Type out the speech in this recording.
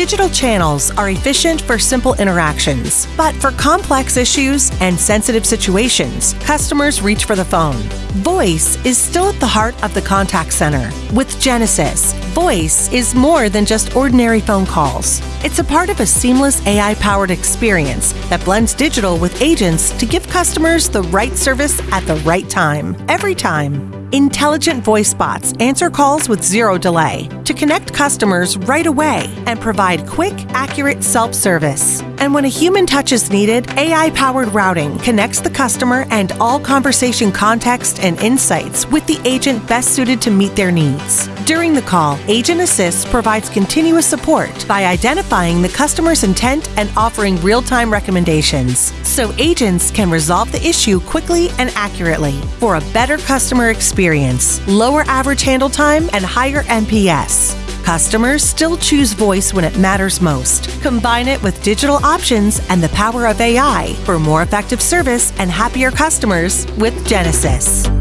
Digital channels are efficient for simple interactions, but for complex issues and sensitive situations, customers reach for the phone. Voice is still at the heart of the contact center. With Genesys, voice is more than just ordinary phone calls. It's a part of a seamless AI powered experience that blends digital with agents to give customers the right service at the right time, every time. Intelligent voice bots answer calls with zero delay to connect customers right away and provide quick, accurate self service. And when a human touch is needed, AI powered routing connects the customer and all conversation context and insights with the agent best suited to meet their needs. During the call, Agent Assist provides continuous support by identifying the customer's intent and offering real time recommendations so agents can resolve the issue quickly and accurately for a better customer experience, lower average handle time, and higher NPS. Customers still choose voice when it matters most. Combine it with digital options and the power of AI for more effective service and happier customers with Genesys.